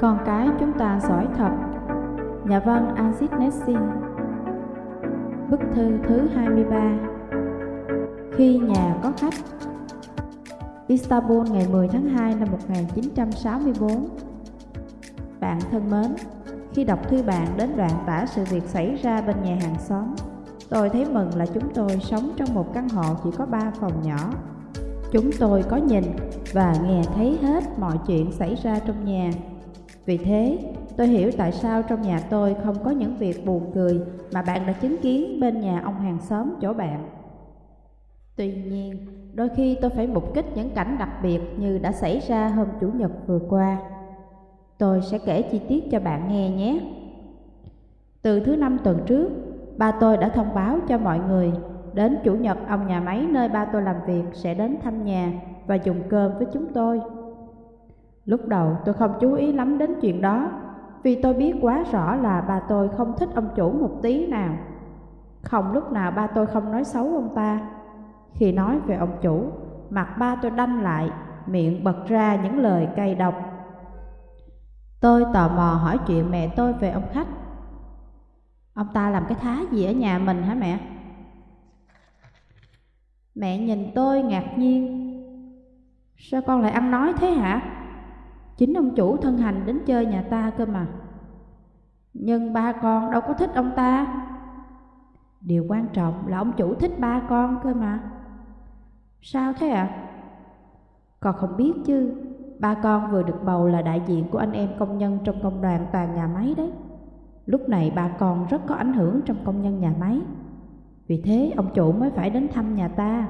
Con cái chúng ta giỏi thật. Nhà văn Aziz Nessin Bức thư thứ 23 Khi nhà có khách. Istanbul ngày 10 tháng 2 năm 1964 Bạn thân mến, khi đọc thư bạn đến đoạn tả sự việc xảy ra bên nhà hàng xóm Tôi thấy mừng là chúng tôi sống trong một căn hộ chỉ có 3 phòng nhỏ. Chúng tôi có nhìn và nghe thấy hết mọi chuyện xảy ra trong nhà. Vì thế, tôi hiểu tại sao trong nhà tôi không có những việc buồn cười mà bạn đã chứng kiến bên nhà ông hàng xóm chỗ bạn Tuy nhiên, đôi khi tôi phải mục kích những cảnh đặc biệt như đã xảy ra hôm Chủ nhật vừa qua. Tôi sẽ kể chi tiết cho bạn nghe nhé. Từ thứ năm tuần trước, ba tôi đã thông báo cho mọi người đến Chủ nhật ông nhà máy nơi ba tôi làm việc sẽ đến thăm nhà và dùng cơm với chúng tôi. Lúc đầu tôi không chú ý lắm đến chuyện đó vì tôi biết quá rõ là bà tôi không thích ông chủ một tí nào. Không lúc nào ba tôi không nói xấu ông ta khi nói về ông chủ, mặt ba tôi đanh lại, miệng bật ra những lời cay độc. Tôi tò mò hỏi chuyện mẹ tôi về ông khách. Ông ta làm cái thá gì ở nhà mình hả mẹ? Mẹ nhìn tôi ngạc nhiên. Sao con lại ăn nói thế hả? Chính ông chủ thân hành đến chơi nhà ta cơ mà. Nhưng ba con đâu có thích ông ta. Điều quan trọng là ông chủ thích ba con cơ mà. Sao thế ạ? À? Con không biết chứ, ba con vừa được bầu là đại diện của anh em công nhân trong công đoàn toàn nhà máy đấy. Lúc này ba con rất có ảnh hưởng trong công nhân nhà máy. Vì thế ông chủ mới phải đến thăm nhà ta.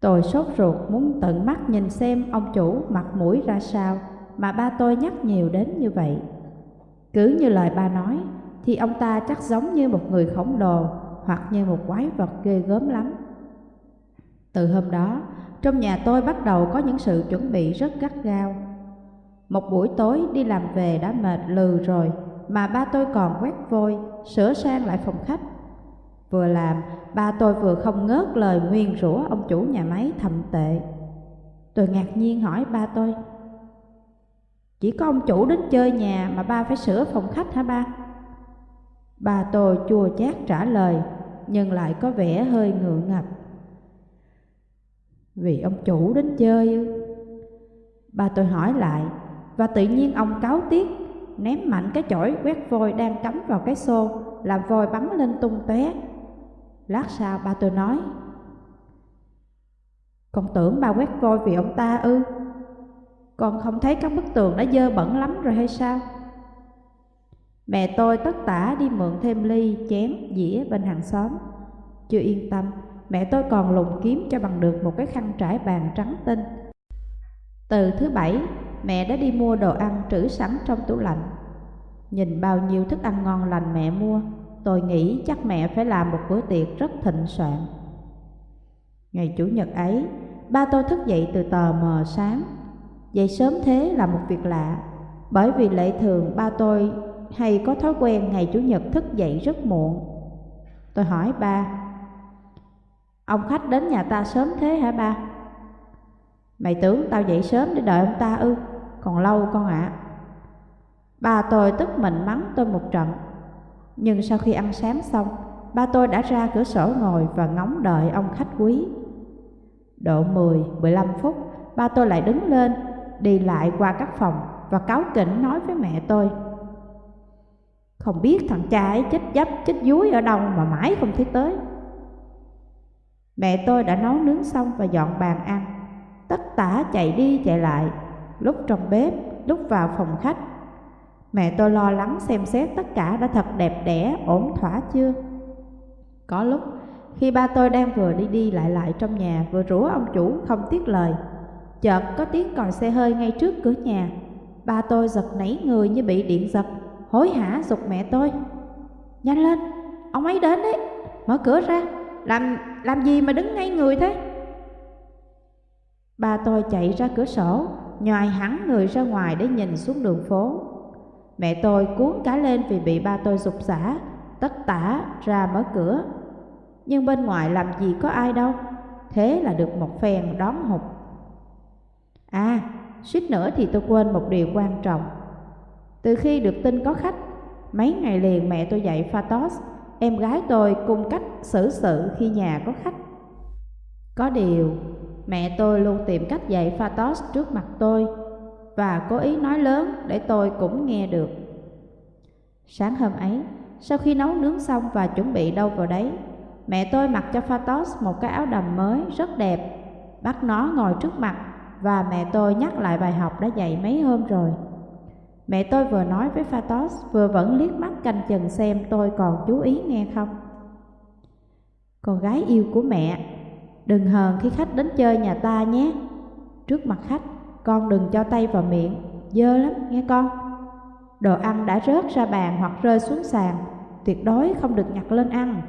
Tôi sốt ruột muốn tận mắt nhìn xem ông chủ mặt mũi ra sao mà ba tôi nhắc nhiều đến như vậy. Cứ như lời ba nói thì ông ta chắc giống như một người khổng lồ hoặc như một quái vật ghê gớm lắm. Từ hôm đó, trong nhà tôi bắt đầu có những sự chuẩn bị rất gắt gao. Một buổi tối đi làm về đã mệt lừ rồi, mà ba tôi còn quét vôi, sửa sang lại phòng khách. Vừa làm, ba tôi vừa không ngớt lời nguyên rủa ông chủ nhà máy thầm tệ. Tôi ngạc nhiên hỏi ba tôi, Chỉ có ông chủ đến chơi nhà mà ba phải sửa phòng khách hả ba? Ba tôi chua chát trả lời, nhưng lại có vẻ hơi ngượng ngập. Vì ông chủ đến chơi Ba tôi hỏi lại Và tự nhiên ông cáo tiếc Ném mạnh cái chổi quét vôi đang cắm vào cái xô Làm vôi bắn lên tung tóe Lát sau ba tôi nói Con tưởng ba quét vôi vì ông ta ư Con không thấy các bức tường đã dơ bẩn lắm rồi hay sao Mẹ tôi tất tả đi mượn thêm ly, chén, dĩa bên hàng xóm Chưa yên tâm mẹ tôi còn lùng kiếm cho bằng được một cái khăn trải bàn trắng tinh. Từ thứ bảy, mẹ đã đi mua đồ ăn trữ sẵn trong tủ lạnh. Nhìn bao nhiêu thức ăn ngon lành mẹ mua, tôi nghĩ chắc mẹ phải làm một bữa tiệc rất thịnh soạn. Ngày Chủ nhật ấy, ba tôi thức dậy từ tờ mờ sáng. Dậy sớm thế là một việc lạ, bởi vì lệ thường ba tôi hay có thói quen ngày Chủ nhật thức dậy rất muộn. Tôi hỏi ba, Ông khách đến nhà ta sớm thế hả ba? Mày tưởng tao dậy sớm để đợi ông ta ư? Còn lâu con ạ. À. Ba tôi tức mình mắng tôi một trận. Nhưng sau khi ăn sáng xong, ba tôi đã ra cửa sổ ngồi và ngóng đợi ông khách quý. Độ 10, 15 phút, ba tôi lại đứng lên, đi lại qua các phòng và cáo kỉnh nói với mẹ tôi. Không biết thằng cha ấy chết dấp, chết dúi ở đâu mà mãi không thấy tới. Mẹ tôi đã nấu nướng xong và dọn bàn ăn Tất tả chạy đi chạy lại Lúc trong bếp, lúc vào phòng khách Mẹ tôi lo lắng xem xét tất cả đã thật đẹp đẽ, ổn thỏa chưa? Có lúc khi ba tôi đang vừa đi đi lại lại trong nhà Vừa rủa ông chủ không tiếc lời. Chợt có tiếng còi xe hơi ngay trước cửa nhà. Ba tôi giật nảy người như bị điện giật Hối hả dục mẹ tôi. Nhanh lên, ông ấy đến đấy, mở cửa ra làm làm gì mà đứng ngay người thế? Ba tôi chạy ra cửa sổ Nhòi hẳn người ra ngoài để nhìn xuống đường phố. Mẹ tôi cuốn cá lên vì bị ba tôi dục xả Tất tả ra mở cửa Nhưng bên ngoài làm gì có ai đâu Thế là được một phen đón hụt À suýt nữa thì tôi quên một điều quan trọng. Từ khi được tin có khách, mấy ngày liền mẹ tôi dạy Phatos, em gái tôi cung cách xử sự khi nhà có khách. Có điều, mẹ tôi luôn tìm cách dạy Phatos trước mặt tôi và cố ý nói lớn để tôi cũng nghe được. Sáng hôm ấy, sau khi nấu nướng xong và chuẩn bị đâu vào đấy, mẹ tôi mặc cho Phatos một cái áo đầm mới rất đẹp, bắt nó ngồi trước mặt và mẹ tôi nhắc lại bài học đã dạy mấy hôm rồi. Mẹ tôi vừa nói với Phatos vừa vẫn liếc mắt canh chừng xem tôi còn chú ý nghe không. Con gái yêu của mẹ, đừng hờn khi khách đến chơi nhà ta nhé. Trước mặt khách, con đừng cho tay vào miệng, dơ lắm nghe con. Đồ ăn đã rớt ra bàn hoặc rơi xuống sàn, tuyệt đối không được nhặt lên ăn.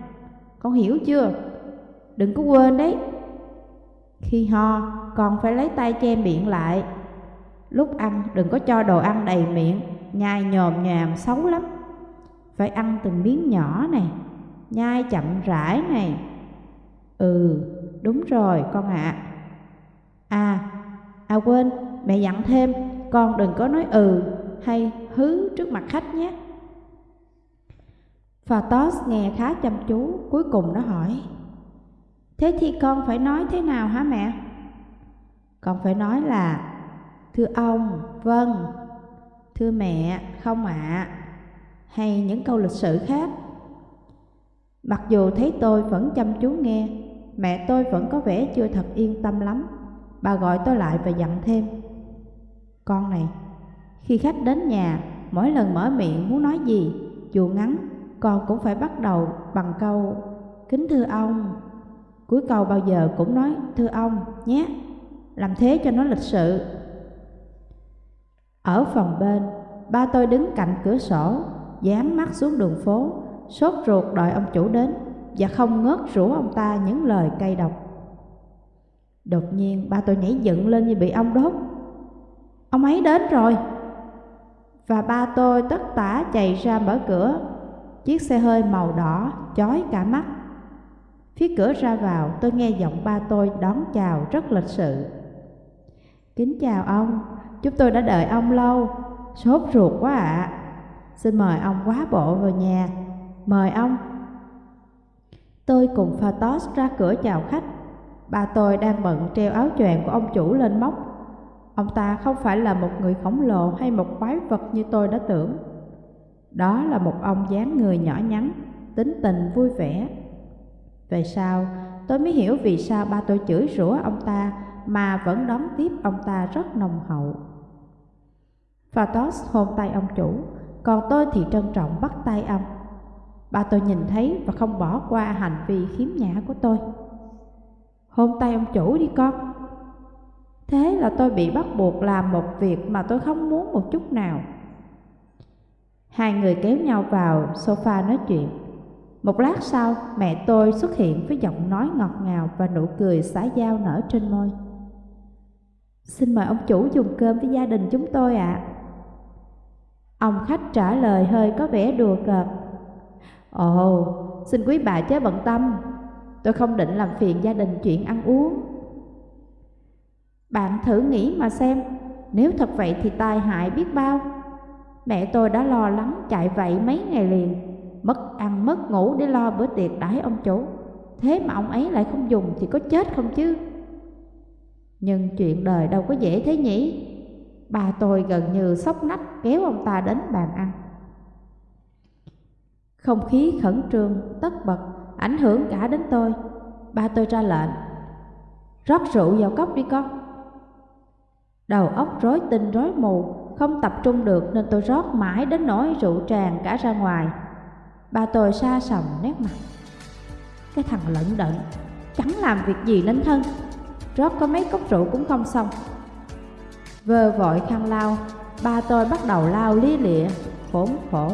Con hiểu chưa? Đừng có quên đấy. Khi ho, con phải lấy tay che miệng lại. Lúc ăn đừng có cho đồ ăn đầy miệng, nhai nhòm nhòm xấu lắm. Phải ăn từng miếng nhỏ này, nhai chậm rãi này. Ừ, đúng rồi con ạ. À. à, à quên, mẹ dặn thêm, con đừng có nói ừ hay hứ trước mặt khách nhé. Phatos nghe khá chăm chú, cuối cùng nó hỏi Thế thì con phải nói thế nào hả mẹ? Con phải nói là Thưa ông, vâng Thưa mẹ, không ạ à. Hay những câu lịch sử khác Mặc dù thấy tôi vẫn chăm chú nghe Mẹ tôi vẫn có vẻ chưa thật yên tâm lắm Bà gọi tôi lại và dặn thêm. Con này, khi khách đến nhà Mỗi lần mở miệng muốn nói gì Dù ngắn con cũng phải bắt đầu bằng câu Kính thưa ông. Cuối câu bao giờ cũng nói thưa ông nhé. Làm thế cho nó lịch sự. Ở phòng bên Ba tôi đứng cạnh cửa sổ Dán mắt xuống đường phố Sốt ruột đợi ông chủ đến Và không ngớt rủ ông ta những lời cay độc. Đột nhiên ba tôi nhảy dựng lên như bị ông đốt. Ông ấy đến rồi. Và ba tôi tất tả chạy ra mở cửa. Chiếc xe hơi màu đỏ chói cả mắt. Phía cửa ra vào tôi nghe giọng ba tôi đón chào rất lịch sự. Kính chào ông, chúng tôi đã đợi ông lâu. Sốt ruột quá ạ. À. Xin mời ông quá bộ vào nhà. Mời ông. Tôi cùng Phatos ra cửa chào khách. Ba tôi đang bận treo áo choàng của ông chủ lên móc Ông ta không phải là một người khổng lồ hay một quái vật như tôi đã tưởng đó là một ông dáng người nhỏ nhắn, tính tình vui vẻ. Về sau, tôi mới hiểu vì sao ba tôi chửi rủa ông ta mà vẫn đón tiếp ông ta rất nồng hậu. Phatos hôn tay ông chủ, còn tôi thì trân trọng bắt tay ông. Ba tôi nhìn thấy và không bỏ qua hành vi khiếm nhã của tôi. Hôn tay ông chủ đi con. Thế là tôi bị bắt buộc làm một việc mà tôi không muốn một chút nào. Hai người kéo nhau vào sofa nói chuyện. Một lát sau, mẹ tôi xuất hiện với giọng nói ngọt ngào và nụ cười xã giao nở trên môi. Xin mời ông chủ dùng cơm với gia đình chúng tôi ạ. À. Ông khách trả lời hơi có vẻ đùa cợt. Ồ, xin quý bà chớ bận tâm, tôi không định làm phiền gia đình chuyện ăn uống. Bạn thử nghĩ mà xem, nếu thật vậy thì tai hại biết bao. Mẹ tôi đã lo lắng chạy vậy mấy ngày liền Mất ăn mất ngủ để lo bữa tiệc đãi ông chủ. Thế mà ông ấy lại không dùng thì có chết không chứ? Nhưng chuyện đời đâu có dễ thế nhỉ? Bà tôi gần như sốc nách kéo ông ta đến bàn ăn. Không khí khẩn trương, tất bật, ảnh hưởng cả đến tôi. Ba tôi ra lệnh Rót rượu vào cốc đi con. Đầu óc rối tinh rối mù không tập trung được nên tôi rót mãi đến nỗi rượu tràn cả ra ngoài. Ba tôi xa sầm nét mặt. Cái thằng lận đận Chẳng làm việc gì nên thân. Rót có mấy cốc rượu cũng không xong. Vơ vội khăn lao, Ba tôi bắt đầu lao lý lịa Khốn khổ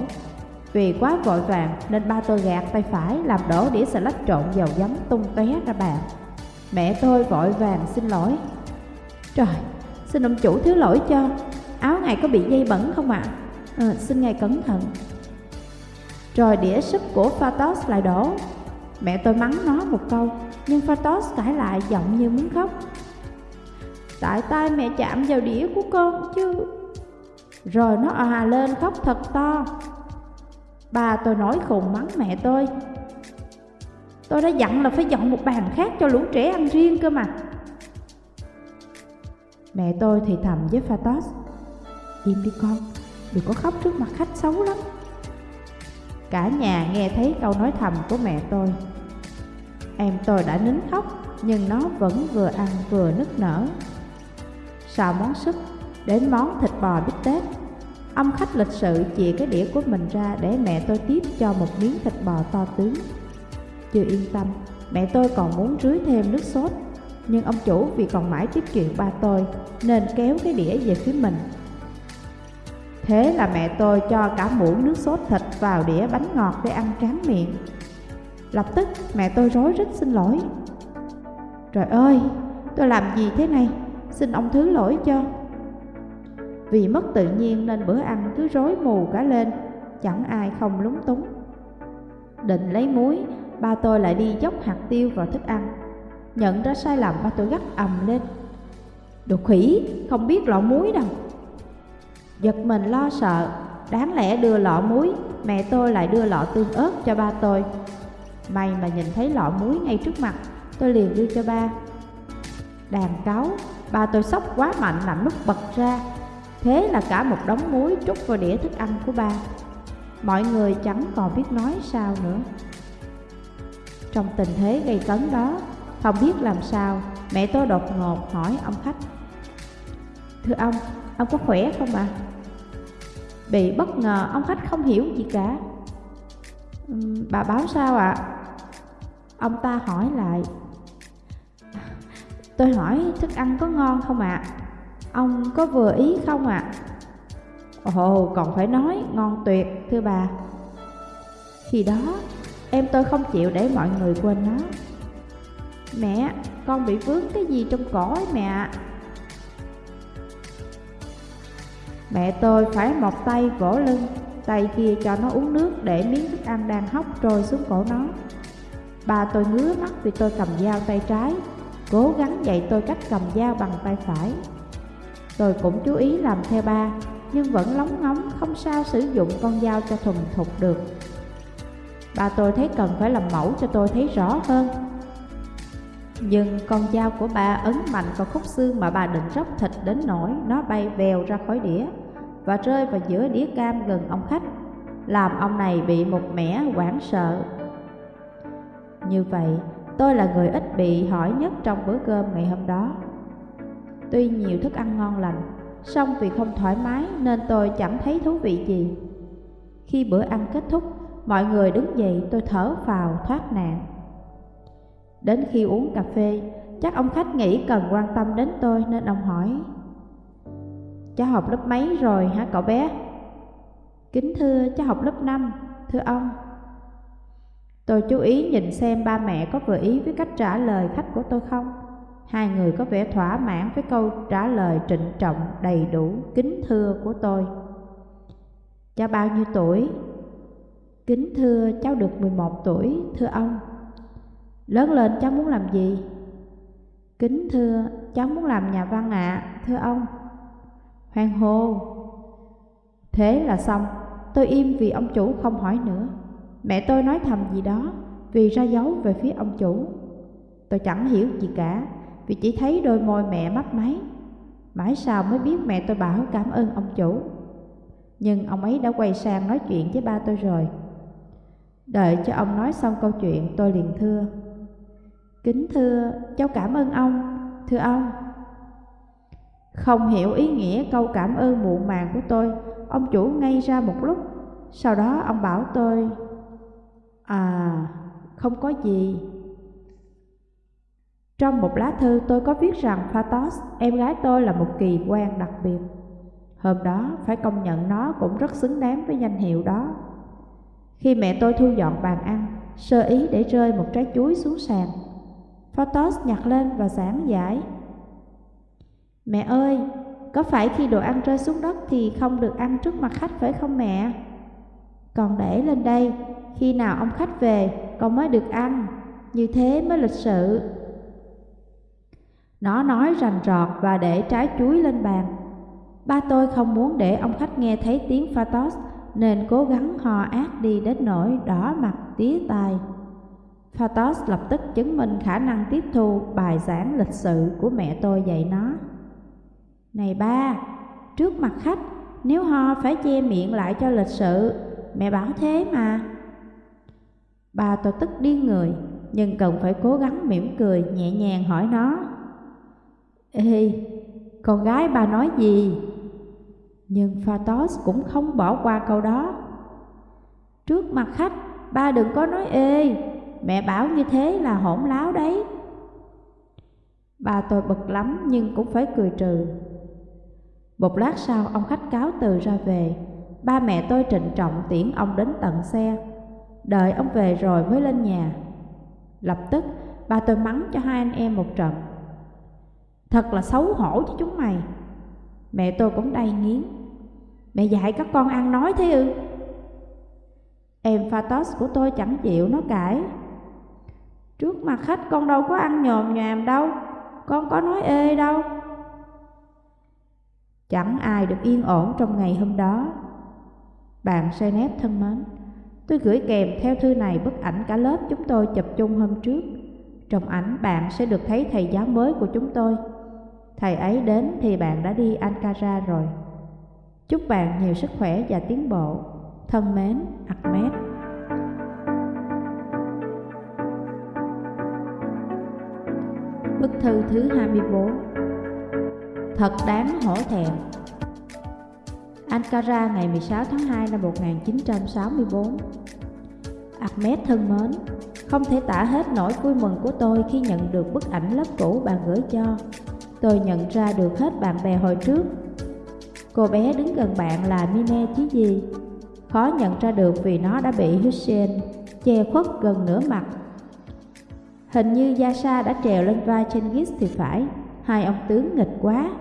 vì quá vội vàng nên ba tôi gạt tay phải Làm đổ đĩa xà lách trộn dầu giấm tung tóe ra bàn Mẹ tôi vội vàng xin lỗi Trời, xin ông chủ thứ lỗi cho áo ngài có bị dây bẩn không ạ? À? À, xin ngài cẩn thận. Rồi đĩa súp của Phatos lại đổ. Mẹ tôi mắng nó một câu, nhưng Phatos cãi lại giọng như muốn khóc. Tại tay mẹ chạm vào đĩa của con chứ Rồi nó à lên khóc thật to Bà tôi nói khùng mắng mẹ tôi. Tôi đã dặn là phải dọn một bàn khác cho lũ trẻ ăn riêng cơ mà. Mẹ tôi thì thầm với Phatos Im đi con, đừng có khóc trước mặt khách xấu lắm. Cả nhà nghe thấy câu nói thầm của mẹ tôi. Em tôi đã nín khóc Nhưng nó vẫn vừa ăn vừa nức nở. Sau món súp Đến món thịt bò bít tết. Ông khách lịch sự chìa cái đĩa của mình ra Để mẹ tôi tiếp cho một miếng thịt bò to tướng. Chưa yên tâm Mẹ tôi còn muốn rưới thêm nước sốt. Nhưng ông chủ vì còn mãi tiếp chuyện ba tôi Nên kéo cái đĩa về phía mình. Thế là mẹ tôi cho cả muỗng nước sốt thịt vào đĩa bánh ngọt để ăn tráng miệng. Lập tức mẹ tôi rối rít xin lỗi. Trời ơi, tôi làm gì thế này, xin ông thứ lỗi cho. Vì mất tự nhiên nên bữa ăn cứ rối mù cả lên Chẳng ai không lúng túng. Định lấy muối, ba tôi lại đi dốc hạt tiêu vào thức ăn. Nhận ra sai lầm ba tôi gắt ầm lên. Đồ khỉ, không biết lọ muối đâu. Giật mình lo sợ Đáng lẽ đưa lọ muối Mẹ tôi lại đưa lọ tương ớt cho ba tôi. May mà nhìn thấy lọ muối ngay trước mặt Tôi liền đưa cho ba. Đàn cáo Ba tôi sốc quá mạnh làm nút bật ra. Thế là cả một đống muối trút vào đĩa thức ăn của ba Mọi người chẳng còn biết nói sao nữa Trong tình thế gây cấn đó Không biết làm sao Mẹ tôi đột ngột hỏi ông khách Thưa ông, ông có khỏe không ạ? À? Bị bất ngờ ông khách không hiểu gì cả uhm, Bà báo sao ạ? À? Ông ta hỏi lại Tôi hỏi thức ăn có ngon không ạ? À? Ông có vừa ý không ạ? À? Ồ, còn phải nói ngon tuyệt thưa bà Khi đó em tôi không chịu để mọi người quên nó Mẹ, con bị vướng cái gì trong cổ ấy mẹ ạ Mẹ tôi phải một tay vỗ lưng Tay kia cho nó uống nước để miếng thức ăn đang hóc trôi xuống cổ nó Bà tôi ngứa mắt vì tôi cầm dao tay trái Cố gắng dạy tôi cách cầm dao bằng tay phải Tôi cũng chú ý làm theo ba Nhưng vẫn lóng ngóng không sao sử dụng con dao cho thuần thục được. Bà tôi thấy cần phải làm mẫu cho tôi thấy rõ hơn. Nhưng con dao của bà ấn mạnh vào khúc xương mà bà định róc thịt đến nỗi Nó bay vèo ra khỏi đĩa Và rơi vào giữa đĩa cam gần ông khách Làm ông này bị một mẻ hoảng sợ. Như vậy, tôi là người ít bị hỏi nhất trong bữa cơm ngày hôm đó. Tuy nhiều thức ăn ngon lành, song vì không thoải mái nên tôi chẳng thấy thú vị gì. Khi bữa ăn kết thúc, mọi người đứng dậy tôi thở phào thoát nạn. Đến khi uống cà phê, chắc ông khách nghĩ cần quan tâm đến tôi nên ông hỏi Cháu học lớp mấy rồi hả cậu bé? Kính thưa cháu học lớp 5, thưa ông Tôi chú ý nhìn xem ba mẹ có vừa ý với cách trả lời khách của tôi không. Hai người có vẻ thỏa mãn với câu trả lời trịnh trọng, đầy đủ, kính thưa của tôi. Cháu bao nhiêu tuổi? Kính thưa cháu được 11 tuổi, thưa ông. Lớn lên cháu muốn làm gì? Kính thưa cháu muốn làm nhà văn ạ, à, thưa ông. hoan hô. Thế là xong, tôi im vì ông chủ không hỏi nữa. Mẹ tôi nói thầm gì đó vì ra dấu về phía ông chủ. Tôi chẳng hiểu gì cả vì chỉ thấy đôi môi mẹ mấp máy. Mãi sau mới biết mẹ tôi bảo cảm ơn ông chủ. Nhưng ông ấy đã quay sang nói chuyện với ba tôi rồi. Đợi cho ông nói xong câu chuyện tôi liền thưa. Kính thưa, cháu cảm ơn ông, thưa ông. Không hiểu ý nghĩa câu cảm ơn muộn màng của tôi, ông chủ ngay ra một lúc. Sau đó ông bảo tôi À, không có gì. Trong một lá thư tôi có viết rằng Phatos, em gái tôi là một kỳ quan đặc biệt. Hôm đó phải công nhận nó cũng rất xứng đáng với danh hiệu đó. Khi mẹ tôi thu dọn bàn ăn, sơ ý để rơi một trái chuối xuống sàn. Phatos nhặt lên và giảng giải. Mẹ ơi, có phải khi đồ ăn rơi xuống đất thì không được ăn trước mặt khách phải không mẹ? Còn để lên đây khi nào ông khách về con mới được ăn Như thế mới lịch sự nó nói rành rọt và để trái chuối lên bàn. Ba tôi không muốn để ông khách nghe thấy tiếng Phatos nên cố gắng hò ác đi đến nỗi đỏ mặt tía tai. Phatos lập tức chứng minh khả năng tiếp thu bài giảng lịch sự của mẹ tôi dạy nó. Này ba, trước mặt khách, nếu ho phải che miệng lại cho lịch sự, mẹ bảo thế mà. Ba tôi tức điên người, nhưng cần phải cố gắng mỉm cười nhẹ nhàng hỏi nó. Ê, con gái ba nói gì? Nhưng Phatos cũng không bỏ qua câu đó. Trước mặt khách, ba đừng có nói ê, mẹ bảo như thế là hỗn láo đấy. Bà tôi bực lắm nhưng cũng phải cười trừ. Một lát sau ông khách cáo từ ra về, ba mẹ tôi trịnh trọng tiễn ông đến tận xe. Đợi ông về rồi mới lên nhà. Lập tức ba tôi mắng cho hai anh em một trận. Thật là xấu hổ cho chúng mày. Mẹ tôi cũng đầy nghiến. Mẹ dạy các con ăn nói thế ư? Em Phatos của tôi chẳng chịu nó cãi. Trước mặt khách con đâu có ăn nhòm nhòm đâu, con có nói ê đâu. Chẳng ai được yên ổn trong ngày hôm đó. Bạn Senep thân mến, tôi gửi kèm theo thư này bức ảnh cả lớp chúng tôi chụp chung hôm trước. Trong ảnh bạn sẽ được thấy thầy giáo mới của chúng tôi. Thầy ấy đến thì bạn đã đi Ankara rồi. Chúc bạn nhiều sức khỏe và tiến bộ. Thân mến, Ahmed. Bức thư thứ 24 Thật đáng hổ thẹn Ankara ngày 16 tháng 2 năm 1964 Ahmed thân mến Không thể tả hết nỗi vui mừng của tôi khi nhận được bức ảnh lớp cũ bạn gửi cho Tôi nhận ra được hết bạn bè hồi trước. Cô bé đứng gần bạn là Mine chứ gì Khó nhận ra được vì nó đã bị Hussein che khuất gần nửa mặt. Hình như Yasha đã trèo lên vai Chengis thì phải. Hai ông tướng nghịch quá.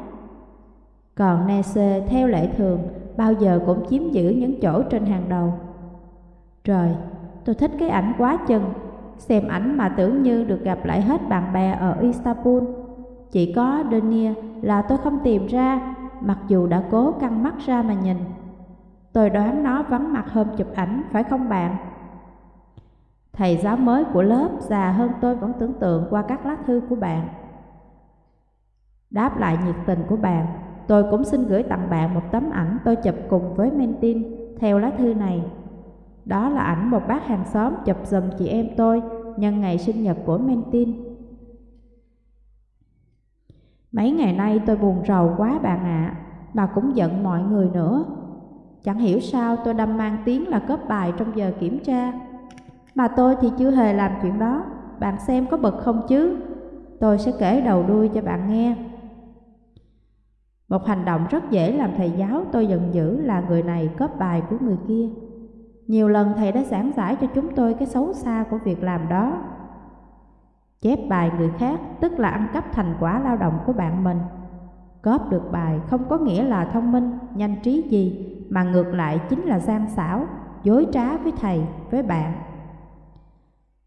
Còn Nese theo lệ thường Bao giờ cũng chiếm giữ những chỗ trên hàng đầu. Trời, tôi thích cái ảnh quá chừng. Xem ảnh mà tưởng như được gặp lại hết bạn bè ở Istanbul. Chỉ có Denia là tôi không tìm ra Mặc dù đã cố căng mắt ra mà nhìn Tôi đoán nó vắng mặt hôm chụp ảnh phải không bạn? Thầy giáo mới của lớp già hơn tôi vẫn tưởng tượng qua các lá thư của bạn. Đáp lại nhiệt tình của bạn, tôi cũng xin gửi tặng bạn một tấm ảnh tôi chụp cùng với Mentin theo lá thư này. Đó là ảnh một bác hàng xóm chụp giùm chị em tôi nhân ngày sinh nhật của Mentin. Mấy ngày nay tôi buồn rầu quá bạn ạ, à, mà cũng giận mọi người nữa. Chẳng hiểu sao tôi đâm mang tiếng là cướp bài trong giờ kiểm tra. Mà tôi thì chưa hề làm chuyện đó, bạn xem có bực không chứ? Tôi sẽ kể đầu đuôi cho bạn nghe. Một hành động rất dễ làm thầy giáo tôi giận dữ là người này cướp bài của người kia. Nhiều lần thầy đã giảng giải cho chúng tôi cái xấu xa của việc làm đó. Chép bài người khác tức là ăn cắp thành quả lao động của bạn mình. Cóp được bài không có nghĩa là thông minh, nhanh trí gì, mà ngược lại chính là gian xảo, dối trá với thầy, với bạn.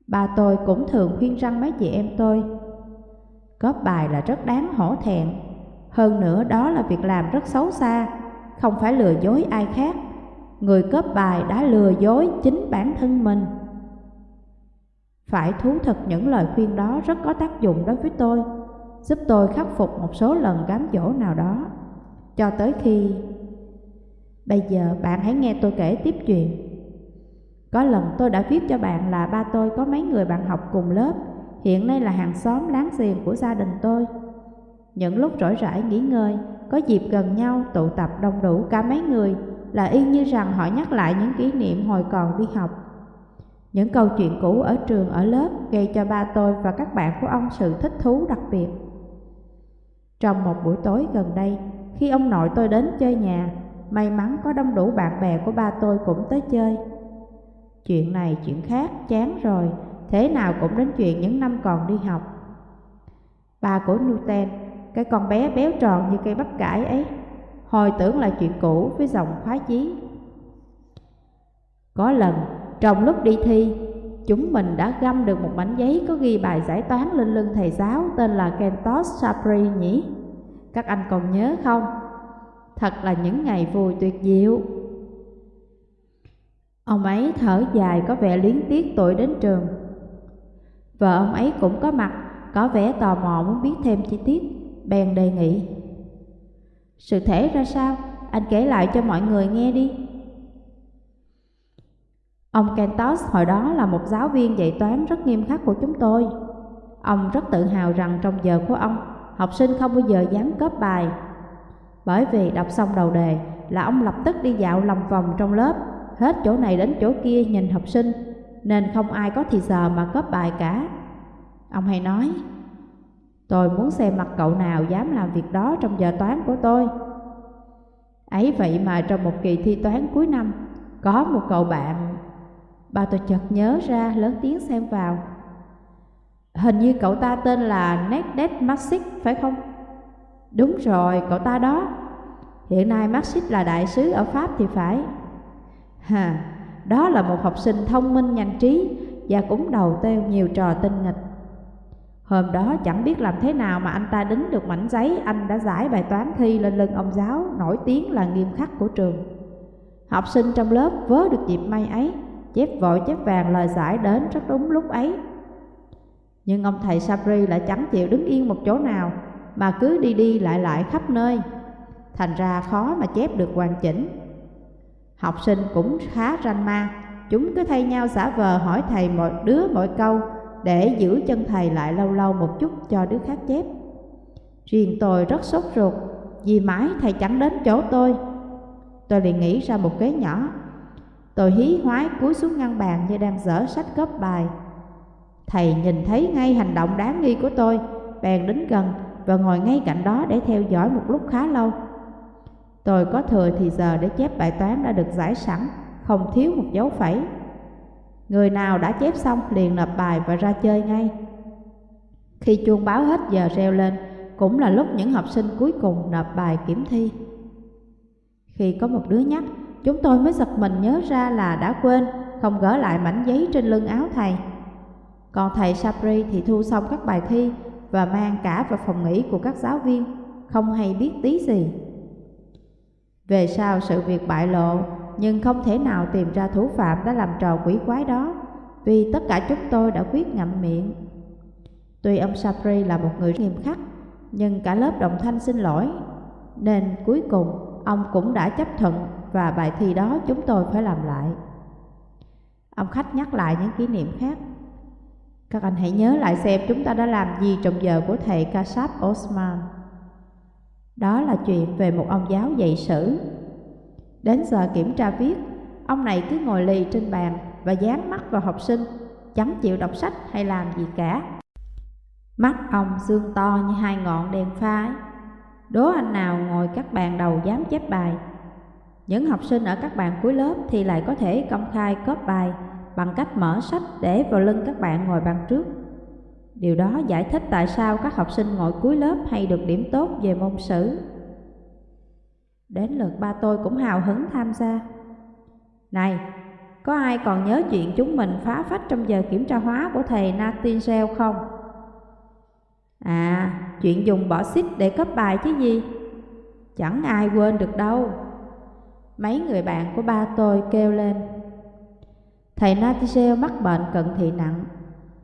Bà tôi cũng thường khuyên răng mấy chị em tôi. Cóp bài là rất đáng hổ thẹn, hơn nữa đó là việc làm rất xấu xa, không phải lừa dối ai khác. Người cóp bài đã lừa dối chính bản thân mình. Phải thú thật những lời khuyên đó rất có tác dụng đối với tôi, giúp tôi khắc phục một số lần cám dỗ nào đó, cho tới khi... Bây giờ bạn hãy nghe tôi kể tiếp chuyện. Có lần tôi đã viết cho bạn là ba tôi có mấy người bạn học cùng lớp, hiện nay là hàng xóm láng giềng của gia đình tôi. Những lúc rỗi rãi nghỉ ngơi, có dịp gần nhau tụ tập đông đủ cả mấy người là y như rằng họ nhắc lại những kỷ niệm hồi còn đi học. Những câu chuyện cũ ở trường ở lớp gây cho ba tôi và các bạn của ông sự thích thú đặc biệt. Trong một buổi tối gần đây, khi ông nội tôi đến chơi nhà, may mắn có đông đủ bạn bè của ba tôi cũng tới chơi. Chuyện này chuyện khác, chán rồi, thế nào cũng đến chuyện những năm còn đi học. Ba của Newton, cái con bé béo tròn như cây bắp cải ấy, hồi tưởng là chuyện cũ với giọng khoái chí. Có lần, trong lúc đi thi, chúng mình đã găm được một mảnh giấy có ghi bài giải toán lên lưng thầy giáo tên là Kentos Sapri nhỉ? Các anh còn nhớ không? Thật là những ngày vui tuyệt diệu. Ông ấy thở dài có vẻ liếng tiếc tội đến trường. Vợ ông ấy cũng có mặt, có vẻ tò mò muốn biết thêm chi tiết, bèn đề nghị. Sự thể ra sao? Anh kể lại cho mọi người nghe đi. Ông Kentos hồi đó là một giáo viên dạy toán rất nghiêm khắc của chúng tôi. Ông rất tự hào rằng trong giờ của ông, học sinh không bao giờ dám cóp bài. Bởi vì đọc xong đầu đề là ông lập tức đi dạo lòng vòng trong lớp, hết chỗ này đến chỗ kia nhìn học sinh, nên không ai có thì giờ mà cóp bài cả. Ông hay nói, tôi muốn xem mặt cậu nào dám làm việc đó trong giờ toán của tôi. Ấy vậy mà trong một kỳ thi toán cuối năm, có một cậu bạn Bà tôi chợt nhớ ra lớn tiếng xem vào. Hình như cậu ta tên là Nekdet Maxic phải không? Đúng rồi, cậu ta đó. Hiện nay Maxic là đại sứ ở Pháp thì phải. Hà, đó là một học sinh thông minh nhanh trí Và cũng đầu têu nhiều trò tinh nghịch. Hôm đó chẳng biết làm thế nào mà anh ta đính được mảnh giấy Anh đã giải bài toán thi lên lưng ông giáo Nổi tiếng là nghiêm khắc của trường. Học sinh trong lớp vớ được dịp may ấy chép vội chép vàng lời giải đến rất đúng lúc ấy. Nhưng ông thầy Sabri lại chẳng chịu đứng yên một chỗ nào, mà cứ đi đi lại lại khắp nơi. Thành ra khó mà chép được hoàn chỉnh. Học sinh cũng khá ranh ma, chúng cứ thay nhau giả vờ hỏi thầy mỗi đứa mỗi câu để giữ chân thầy lại lâu lâu một chút cho đứa khác chép. Riêng tôi rất sốt ruột vì mãi thầy chẳng đến chỗ tôi. Tôi liền nghĩ ra một kế nhỏ Tôi hí hoái cúi xuống ngăn bàn như đang dở sách góp bài. Thầy nhìn thấy ngay hành động đáng nghi của tôi, bèn đến gần và ngồi ngay cạnh đó để theo dõi một lúc khá lâu. Tôi có thừa thì giờ để chép bài toán đã được giải sẵn, không thiếu một dấu phẩy. Người nào đã chép xong liền nộp bài và ra chơi ngay. Khi chuông báo hết giờ reo lên, cũng là lúc những học sinh cuối cùng nộp bài kiểm thi. Khi có một đứa nhắc, Chúng tôi mới giật mình nhớ ra là đã quên, Không gỡ lại mảnh giấy trên lưng áo thầy. Còn thầy Sapri thì thu xong các bài thi Và mang cả vào phòng nghỉ của các giáo viên, Không hay biết tí gì. Về sau sự việc bại lộ, Nhưng không thể nào tìm ra thủ phạm đã làm trò quỷ quái đó, Vì tất cả chúng tôi đã quyết ngậm miệng. Tuy ông Sapri là một người nghiêm khắc, Nhưng cả lớp đồng thanh xin lỗi, Nên cuối cùng ông cũng đã chấp thuận và bài thi đó chúng tôi phải làm lại. Ông khách nhắc lại những kỷ niệm khác. Các anh hãy nhớ lại xem chúng ta đã làm gì trong giờ của thầy Kasab Osman. Đó là chuyện về một ông giáo dạy sử. Đến giờ kiểm tra viết, ông này cứ ngồi lì trên bàn và dán mắt vào học sinh, chẳng chịu đọc sách hay làm gì cả. Mắt ông xương to như hai ngọn đèn pha Đố anh nào ngồi các bàn đầu dám chép bài những học sinh ở các bạn cuối lớp thì lại có thể công khai cóp bài bằng cách mở sách để vào lưng các bạn ngồi bàn trước. Điều đó giải thích tại sao các học sinh ngồi cuối lớp hay được điểm tốt về môn sử. Đến lượt ba tôi cũng hào hứng tham gia. Này, có ai còn nhớ chuyện chúng mình phá phách trong giờ kiểm tra hóa của thầy Natinzel không? À, chuyện dùng bỏ xích để cấp bài chứ gì? Chẳng ai quên được đâu. Mấy người bạn của ba tôi kêu lên. Thầy Natisel mắc bệnh cận thị nặng.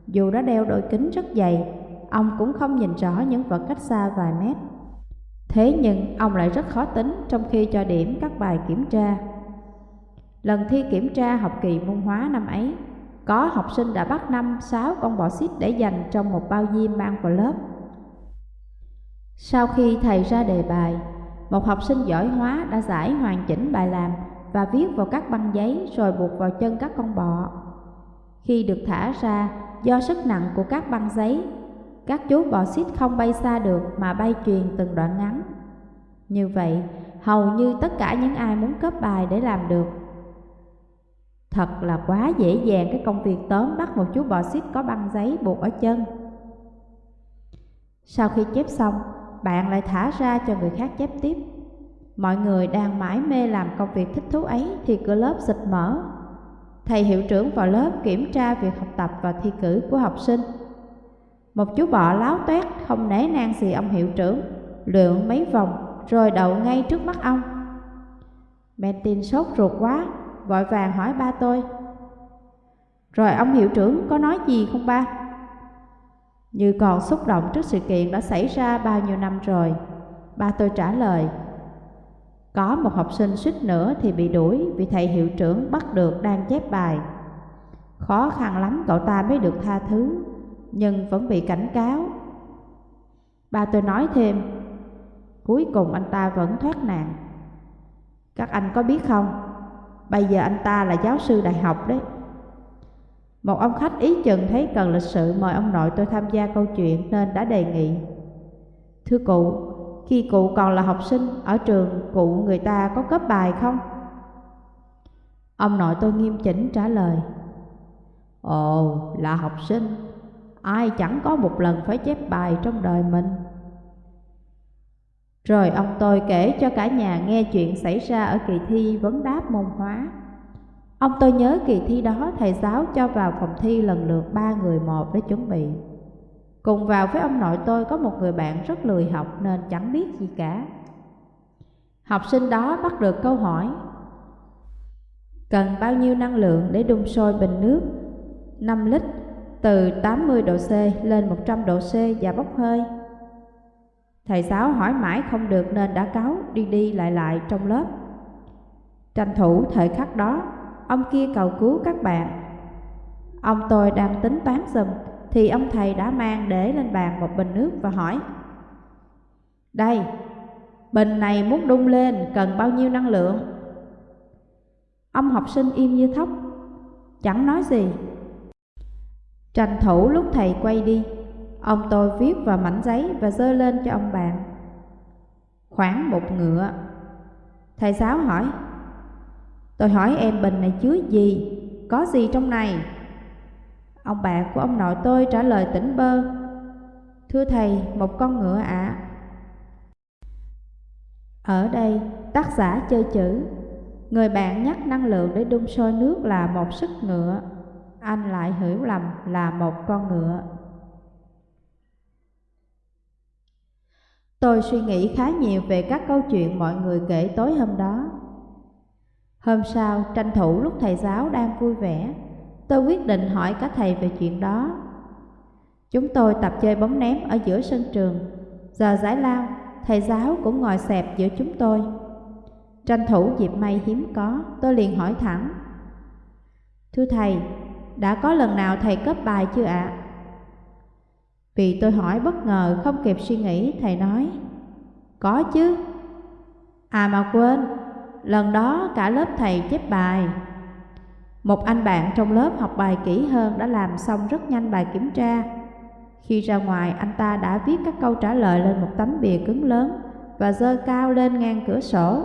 Dù đã đeo đôi kính rất dày, Ông cũng không nhìn rõ những vật cách xa vài mét. Thế nhưng ông lại rất khó tính trong khi cho điểm các bài kiểm tra. Lần thi kiểm tra học kỳ môn hóa năm ấy, Có học sinh đã bắt năm, sáu con bọ xít để dành trong một bao diêm mang vào lớp. Sau khi thầy ra đề bài một học sinh giỏi hóa đã giải hoàn chỉnh bài làm và viết vào các băng giấy rồi buộc vào chân các con bọ. Khi được thả ra, do sức nặng của các băng giấy, các chú bọ xít không bay xa được mà bay truyền từng đoạn ngắn. Như vậy, hầu như tất cả những ai muốn cấp bài để làm được. Thật là quá dễ dàng cái công việc tóm bắt một chú bọ xít có băng giấy buộc ở chân. Sau khi chép xong, bạn lại thả ra cho người khác chép tiếp. Mọi người đang mãi mê làm công việc thích thú ấy thì cửa lớp xịt mở. thầy hiệu trưởng vào lớp kiểm tra việc học tập và thi cử của học sinh. Một chú bọ láo toét không nể nang gì ông hiệu trưởng, lượn mấy vòng rồi đậu ngay trước mắt ông. Martin sốt ruột quá, vội vàng hỏi ba tôi. Rồi ông hiệu trưởng có nói gì không ba? Như còn xúc động trước sự kiện đã xảy ra bao nhiêu năm rồi. Ba tôi trả lời. Có một học sinh suýt nữa thì bị đuổi vì thầy hiệu trưởng bắt được đang chép bài. Khó khăn lắm cậu ta mới được tha thứ, nhưng vẫn bị cảnh cáo. Ba tôi nói thêm, cuối cùng anh ta vẫn thoát nạn. Các anh có biết không, bây giờ anh ta là giáo sư đại học đấy. Một ông khách ý chừng thấy cần lịch sự mời ông nội tôi tham gia câu chuyện nên đã đề nghị. Thưa cụ, khi cụ còn là học sinh ở trường cụ người ta có cấp bài không? Ông nội tôi nghiêm chỉnh trả lời. Ồ, là học sinh, ai chẳng có một lần phải chép bài trong đời mình. Rồi ông tôi kể cho cả nhà nghe chuyện xảy ra ở kỳ thi vấn đáp môn hóa. Ông tôi nhớ kỳ thi đó, thầy giáo cho vào phòng thi lần lượt ba người một để chuẩn bị. Cùng vào với ông nội tôi có một người bạn rất lười học nên chẳng biết gì cả. Học sinh đó bắt được câu hỏi, Cần bao nhiêu năng lượng để đun sôi bình nước 5 lít, từ 80 độ C lên 100 độ C và bốc hơi Thầy giáo hỏi mãi không được nên đã cáo, đi đi lại lại trong lớp Tranh thủ thời khắc đó Ông kia cầu cứu các bạn. Ông tôi đang tính toán dùm Thì ông thầy đã mang để lên bàn một bình nước và hỏi. Đây, bình này muốn đun lên cần bao nhiêu năng lượng? Ông học sinh im như thóc Chẳng nói gì. Tranh thủ lúc thầy quay đi Ông tôi viết vào mảnh giấy và dơ lên cho ông bạn. Khoảng một ngựa. Thầy giáo hỏi Tôi hỏi em bình này chứa gì? Có gì trong này? Ông bạn của ông nội tôi trả lời tỉnh bơ. Thưa thầy, một con ngựa ạ. Ở đây, tác giả chơi chữ. Người bạn nhắc năng lượng để đun sôi nước là một sức ngựa. Anh lại hiểu lầm là một con ngựa. Tôi suy nghĩ khá nhiều về các câu chuyện mọi người kể tối hôm đó. Hôm sau, tranh thủ lúc thầy giáo đang vui vẻ, tôi quyết định hỏi các thầy về chuyện đó. Chúng tôi tập chơi bóng ném ở giữa sân trường. Giờ giải lao, thầy giáo cũng ngồi xẹp giữa chúng tôi. Tranh thủ dịp may hiếm có, tôi liền hỏi thẳng. Thưa thầy, đã có lần nào thầy cấp bài chưa ạ? Vì tôi hỏi bất ngờ không kịp suy nghĩ, thầy nói Có chứ À mà quên, Lần đó cả lớp thầy chép bài. Một anh bạn trong lớp học bài kỹ hơn đã làm xong rất nhanh bài kiểm tra. Khi ra ngoài, anh ta đã viết các câu trả lời lên một tấm bìa cứng lớn Và dơ cao lên ngang cửa sổ.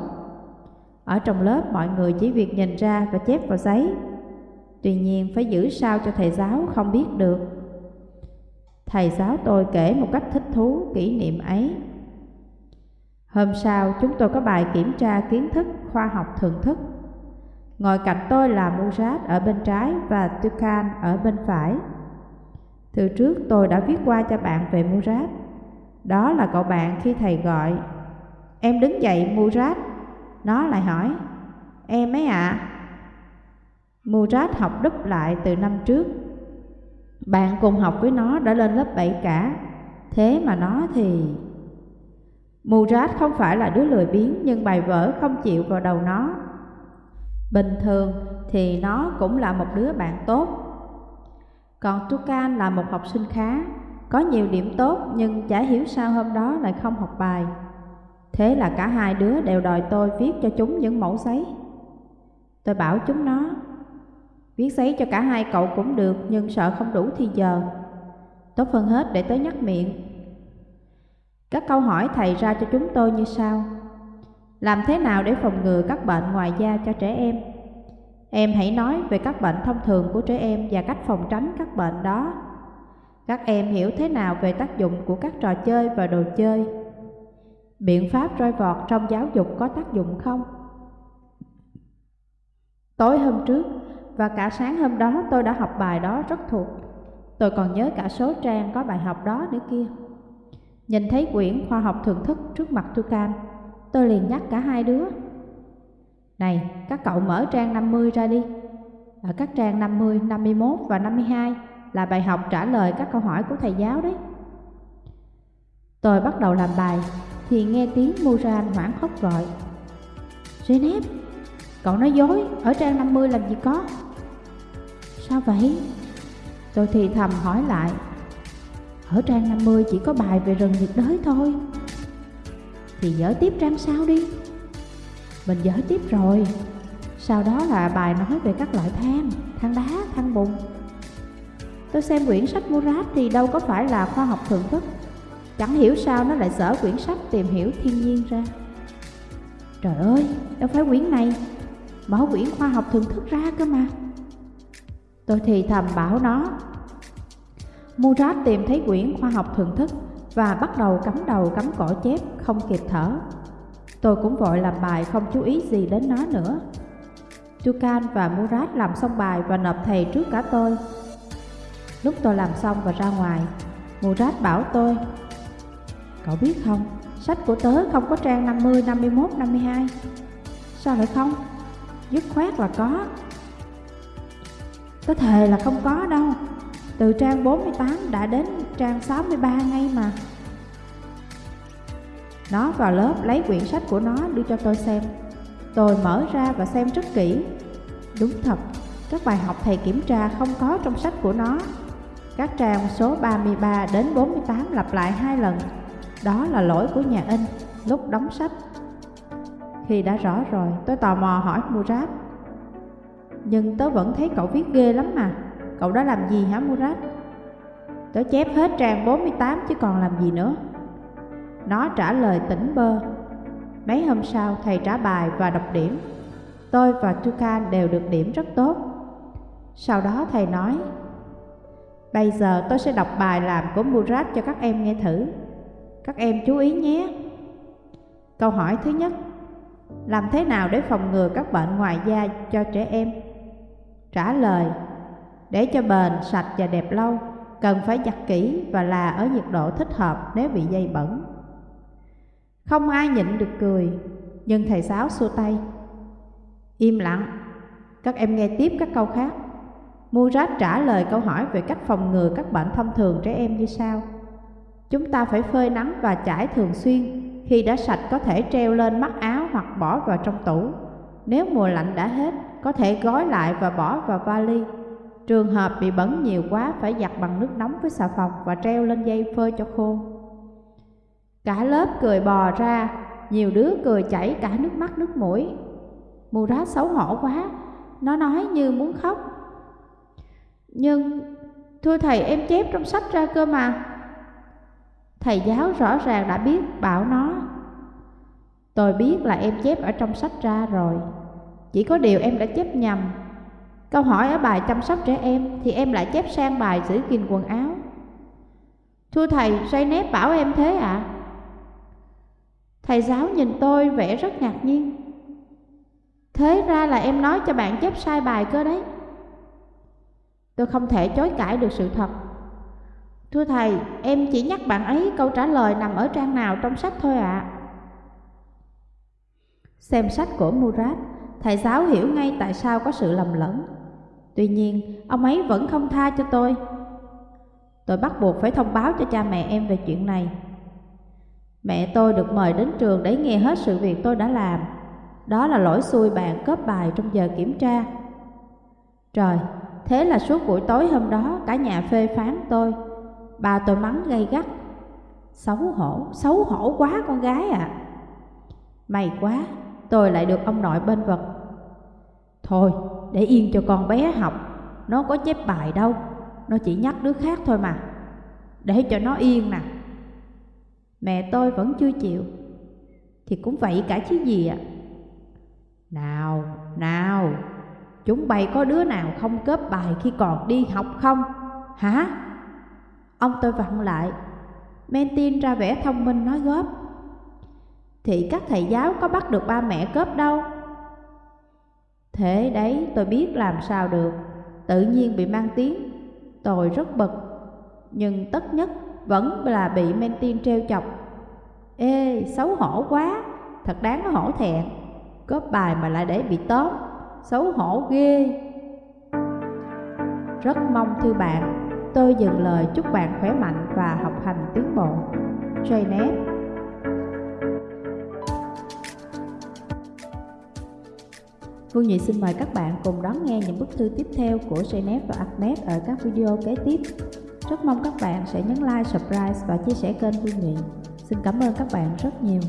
Ở trong lớp, mọi người chỉ việc nhìn ra và chép vào giấy. Tuy nhiên, phải giữ sao cho thầy giáo không biết được. Thầy giáo tôi kể một cách thích thú kỷ niệm ấy. Hôm sau, chúng tôi có bài kiểm tra kiến thức khoa học thưởng thức. Ngồi cạnh tôi là Murat ở bên trái và Tukan ở bên phải. Từ trước tôi đã viết qua cho bạn về Murat. Đó là cậu bạn khi thầy gọi. Em đứng dậy Murat. Nó lại hỏi. Em ấy ạ. À? Murat học đúp lại từ năm trước. Bạn cùng học với nó đã lên lớp 7 cả. Thế mà nó thì... Murad không phải là đứa lười biếng nhưng bài vở không chịu vào đầu nó. Bình thường thì nó cũng là một đứa bạn tốt. Còn Tukan là một học sinh khá, có nhiều điểm tốt nhưng chả hiểu sao hôm đó lại không học bài. Thế là cả hai đứa đều đòi tôi viết cho chúng những mẫu giấy. Tôi bảo chúng nó, viết giấy cho cả hai cậu cũng được nhưng sợ không đủ thì giờ. Tốt hơn hết để tới nhắc miệng các câu hỏi thầy ra cho chúng tôi như sau. Làm thế nào để phòng ngừa các bệnh ngoài da cho trẻ em? Em hãy nói về các bệnh thông thường của trẻ em và cách phòng tránh các bệnh đó. Các em hiểu thế nào về tác dụng của các trò chơi và đồ chơi? Biện pháp roi vọt trong giáo dục có tác dụng không? Tối hôm trước, và cả sáng hôm đó tôi đã học bài đó rất thuộc. Tôi còn nhớ cả số trang có bài học đó nữa kia. Nhìn thấy quyển khoa học thưởng thức trước mặt Tucan, tôi liền nhắc cả hai đứa. Này, các cậu mở trang 50 ra đi. Ở các trang 50, 51 và 52 là bài học trả lời các câu hỏi của thầy giáo đấy. Tôi bắt đầu làm bài thì nghe tiếng Muran hoảng khóc gọi. Zeynep, cậu nói dối, ở trang 50 làm gì có? Sao vậy? Tôi thì thầm hỏi lại. Ở trang 50 chỉ có bài về rừng nhiệt đới thôi. Thì dở tiếp trang sau đi. Mình dở tiếp rồi. Sau đó là bài nói về các loại than, than đá, than bùn. Tôi xem quyển sách Murat thì đâu có phải là khoa học thưởng thức Chẳng hiểu sao nó lại sở quyển sách tìm hiểu thiên nhiên ra Trời ơi, đâu phải quyển này Mở quyển khoa học thưởng thức ra cơ mà Tôi thì thầm bảo nó Murat tìm thấy quyển khoa học thưởng thức Và bắt đầu cắm đầu cắm cổ chép không kịp thở. Tôi cũng vội làm bài không chú ý gì đến nó nữa. Tukan và Murat làm xong bài và nộp thầy trước cả tôi. Lúc tôi làm xong và ra ngoài Murat bảo tôi Cậu biết không, sách của tớ không có trang 50, 51, 52 Sao lại không? Dứt khoát là có. Tớ thề là không có đâu. Từ trang 48 đã đến trang 63 ngay mà. Nó vào lớp lấy quyển sách của nó đưa cho tôi xem. Tôi mở ra và xem rất kỹ. Đúng thật, các bài học thầy kiểm tra không có trong sách của nó. Các trang số 33 đến 48 lặp lại hai lần. Đó là lỗi của nhà in lúc đóng sách. Khi đã rõ rồi tôi tò mò hỏi Murat Nhưng tớ vẫn thấy cậu viết ghê lắm mà. Cậu đã làm gì hả, Murat? Tớ chép hết trang 48 chứ còn làm gì nữa Nó trả lời tỉnh bơ Mấy hôm sau, thầy trả bài và đọc điểm Tôi và Tukan đều được điểm rất tốt Sau đó thầy nói, Bây giờ tôi sẽ đọc bài làm của Murat cho các em nghe thử các em chú ý nhé. Câu hỏi thứ nhất, Làm thế nào để phòng ngừa các bệnh ngoài da cho trẻ em? Trả lời để cho bền, sạch và đẹp lâu Cần phải giặt kỹ và là ở nhiệt độ thích hợp nếu bị dây bẩn Không ai nhịn được cười Nhưng thầy giáo xua tay Im lặng Các em nghe tiếp các câu khác Murat trả lời câu hỏi về cách phòng ngừa các bệnh thông thường trẻ em như sau Chúng ta phải phơi nắng và chải thường xuyên, khi đã sạch có thể treo lên mắt áo hoặc bỏ vào trong tủ. Nếu mùa lạnh đã hết, có thể gói lại và bỏ vào vali. Trường hợp bị bẩn nhiều quá phải giặt bằng nước nóng với xà phòng và treo lên dây phơi cho khô. Cả lớp cười bò ra, nhiều đứa cười chảy cả nước mắt nước mũi. Murat xấu hổ quá, nó nói như muốn khóc. Nhưng, thưa thầy em chép trong sách ra cơ mà. Thầy giáo rõ ràng đã biết bảo nó Tôi biết là em chép ở trong sách ra rồi Chỉ có điều em đã chép nhầm Câu hỏi ở bài chăm sóc trẻ em Thì em lại chép sang bài giữ gìn quần áo Thưa thầy, say nếp bảo em thế ạ à? Thầy giáo nhìn tôi vẻ rất ngạc nhiên Thế ra là em nói cho bạn chép sai bài cơ đấy Tôi không thể chối cãi được sự thật Thưa thầy, em chỉ nhắc bạn ấy câu trả lời nằm ở trang nào trong sách thôi ạ. À. Xem sách của Murat, thầy giáo hiểu ngay tại sao có sự lầm lẫn. Tuy nhiên, ông ấy vẫn không tha cho tôi. Tôi bắt buộc phải thông báo cho cha mẹ em về chuyện này. Mẹ tôi được mời đến trường để nghe hết sự việc tôi đã làm. Đó là lỗi xui bạn cướp bài trong giờ kiểm tra. Trời, thế là suốt buổi tối hôm đó cả nhà phê phán tôi. Bà tôi mắng gay gắt Xấu hổ, xấu hổ quá con gái à May quá, tôi lại được ông nội bên vật Thôi, để yên cho con bé học. Nó có chép bài đâu. Nó chỉ nhắc đứa khác thôi mà. Để cho nó yên nè. Mẹ tôi vẫn chưa chịu. Thì cũng vậy cả chứ gì ạ? À. Nào, nào Chúng bay có đứa nào không cớp bài khi còn đi học không? Hả? Ông tôi vặn lại. Mentin ra vẻ thông minh nói góp. Thì các thầy giáo có bắt được ba mẹ cớp đâu? Thế đấy tôi biết làm sao được, tự nhiên bị mang tiếng. Tôi rất bực, nhưng tất nhất vẫn là bị men tiên treo chọc. Ê, xấu hổ quá, thật đáng hổ thẹn. Góp bài mà lại để bị tóm, xấu hổ ghê. Rất mong thư bạn, tôi dừng lời chúc bạn khỏe mạnh và học hành tiến bộ. Janet Phương Nhị xin mời các bạn cùng đón nghe những bức thư tiếp theo của Janet và Ahmed ở các video kế tiếp. Rất mong các bạn sẽ nhấn like, subscribe và chia sẻ kênh Phương Nhị. Xin cảm ơn các bạn rất nhiều.